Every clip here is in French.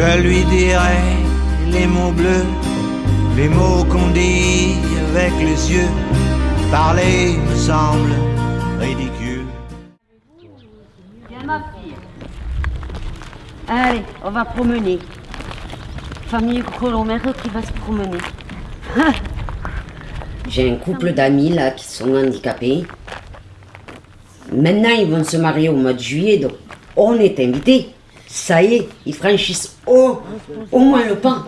Je lui dirai les mots bleus, les mots qu'on dit avec les yeux. Parler me semble ridicule. Viens ma fille. Allez, on va promener. Famille Colomère qui va se promener. J'ai un couple d'amis là qui sont handicapés. Maintenant, ils vont se marier au mois de juillet, donc on est invités. Ça y est, ils franchissent au, au moins le pas.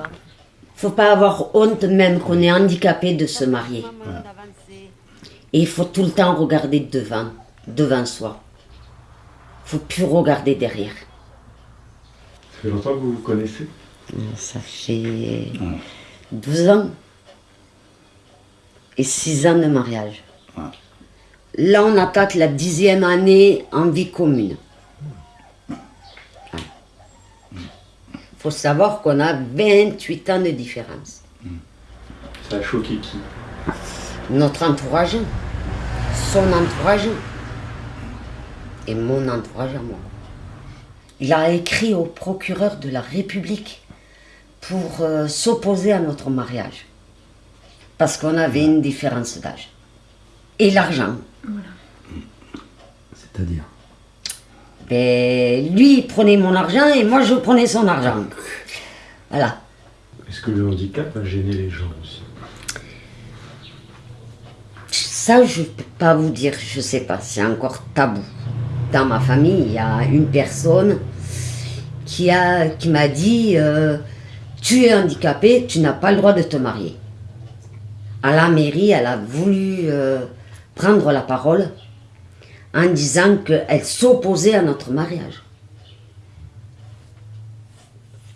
Faut pas avoir honte même qu'on est handicapé de se marier. Et il faut tout le temps regarder devant, devant soi. Faut plus regarder derrière. Ça fait longtemps que vous vous connaissez? Ça fait 12 ans. Et 6 ans de mariage. Là, on attaque la dixième année en vie commune. Faut savoir qu'on a 28 ans de différence. Ça a choqué qui? Notre entourage, son entourage et mon entourage à moi. Il a écrit au procureur de la République pour euh, s'opposer à notre mariage. Parce qu'on avait une différence d'âge. Et l'argent. C'est-à-dire? Ben, lui, il prenait mon argent et moi, je prenais son argent. Voilà. Est-ce que le handicap a gêné les gens aussi? Ça, je ne peux pas vous dire, je sais pas, c'est encore tabou. Dans ma famille, il y a une personne qui a qui m'a dit euh, Tu es handicapé, tu n'as pas le droit de te marier. À la mairie, elle a voulu euh, prendre la parole en disant qu'elle s'opposait à notre mariage.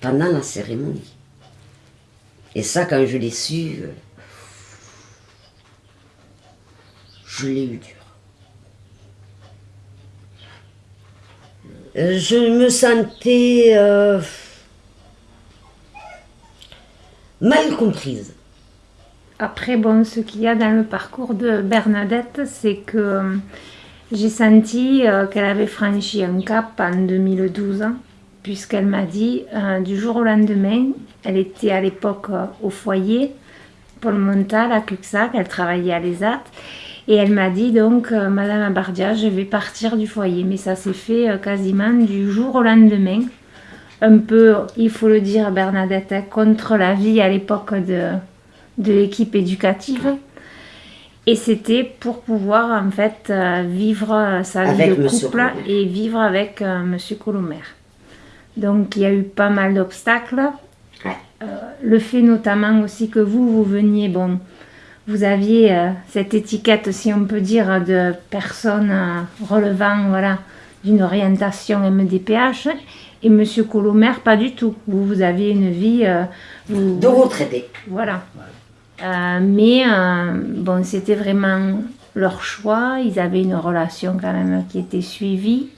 Pendant la cérémonie. Et ça, quand je l'ai su, euh, je l'ai eu dur. Euh, Je me sentais euh, mal comprise. Après, bon, ce qu'il y a dans le parcours de Bernadette, c'est que j'ai senti euh, qu'elle avait franchi un cap en 2012, hein, puisqu'elle m'a dit euh, du jour au lendemain, elle était à l'époque euh, au foyer, Paul Montal à Cuxac, elle travaillait à l'ESAT, et elle m'a dit donc, Madame Abardia, je vais partir du foyer. Mais ça s'est fait quasiment du jour au lendemain. Un peu, il faut le dire, Bernadette, contre la vie à l'époque de, de l'équipe éducative. Et c'était pour pouvoir en fait euh, vivre euh, sa vie Avec de couple Colomer. et vivre avec euh, Monsieur Colomer. Donc il y a eu pas mal d'obstacles. Ouais. Euh, le fait notamment aussi que vous, vous veniez, bon, vous aviez euh, cette étiquette, si on peut dire, de personne euh, relevant voilà, d'une orientation MDPH. Et Monsieur Colomer, pas du tout. Vous, vous aviez une vie... euh, vous- De retraité. voilà. Euh, mais euh, bon, c'était vraiment leur choix. Ils avaient une relation quand même qui était suivie.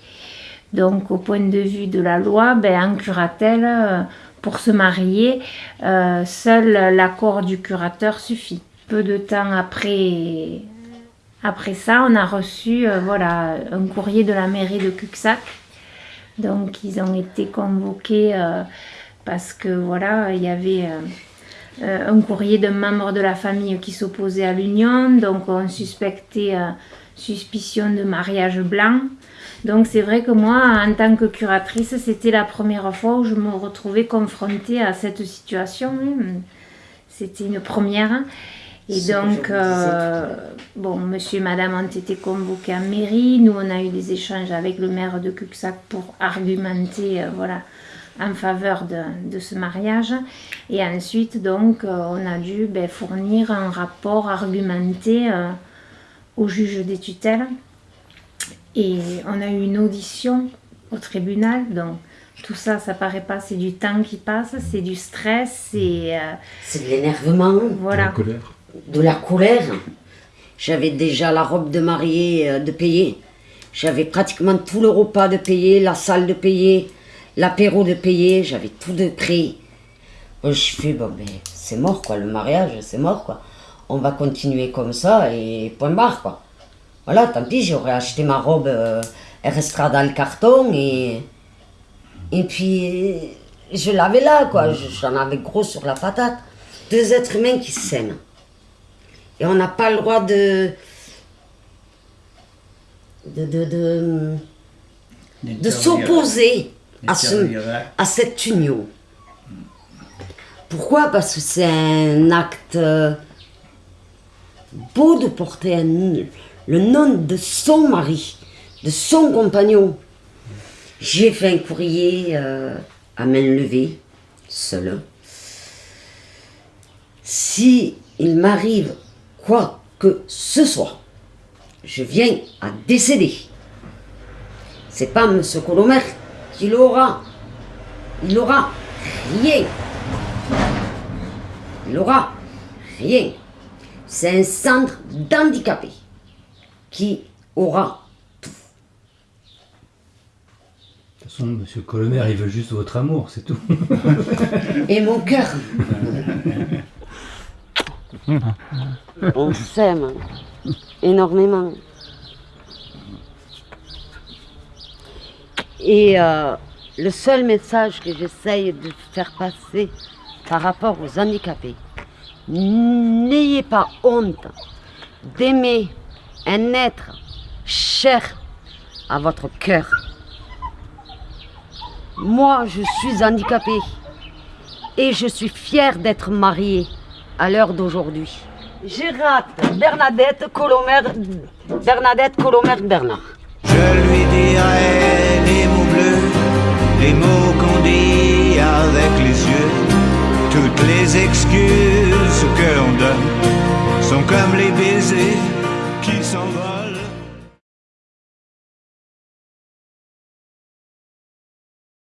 Donc, au point de vue de la loi, ben, en curatelle, euh, pour se marier, seul l'accord du curateur suffit. Peu de temps après, après ça, on a reçu voilà, un courrier de la mairie de Cuxac. Donc, ils ont été convoqués parce que voilà, il y avait. Euh, un courrier d'un membre de la famille qui s'opposait à l'union, donc on suspectait euh, suspicion de mariage blanc. Donc c'est vrai que moi, en tant que curatrice, c'était la première fois où je me retrouvais confrontée à cette situation. C'était une première. Et donc, euh, à bon, monsieur et madame ont été convoqués en mairie. Nous, on a eu des échanges avec le maire de Cuxac pour argumenter, euh, voilà, en faveur de, de ce mariage. Et ensuite, donc, euh, on a dû ben, fournir un rapport argumenté euh, au juge des tutelles. Et on a eu une audition au tribunal. Donc, tout ça, ça paraît pas, c'est du temps qui passe, c'est du stress, c'est. euh, C'est de l'énervement, voilà. La colère de la colère. J'avais déjà la robe de mariée euh, de payer. J'avais pratiquement tout le repas de payer, la salle de payer, l'apéro de payer. J'avais tout de prêt. Je fais, bon, ben, c'est mort, quoi. Le mariage, c'est mort, quoi. On va continuer comme ça et point barre, quoi. Voilà, tant pis, j'aurais acheté ma robe, euh, elle restera dans le carton et. Et puis, je l'avais là, quoi. Je- J'en avais gros sur la patate. Deux êtres humains qui s'aiment. Et on n'a pas le droit de. de. de. de, de s'opposer à, ce, à cette union. Pourquoi? Parce que c'est un acte euh, beau de porter un- le nom de son mari, de son compagnon. J'ai fait un courrier euh, à main levée, seul. Si il m'arrive quoi que ce soit, je viens à décéder. C'est pas M. Colomer qui l'aura. Il aura rien. Il aura rien. C'est un centre d'handicapés qui aura De toute façon, monsieur Colomer, il veut juste votre amour, c'est tout. et mon cœur. On s'aime énormément. Et euh, le seul message que j'essaye de faire passer par rapport aux handicapés, n'ayez pas honte d'aimer un être cher à votre cœur. Moi, je suis handicapée et je suis fière d'être mariée à l'heure d'aujourd'hui. Gérard Bernadette Colomer, Bernadette Colomer Bernard. Dirai les mots bleus, les mots qu'on dit avec les yeux. Toutes les excuses que l'on donne sont comme les baisers qui sont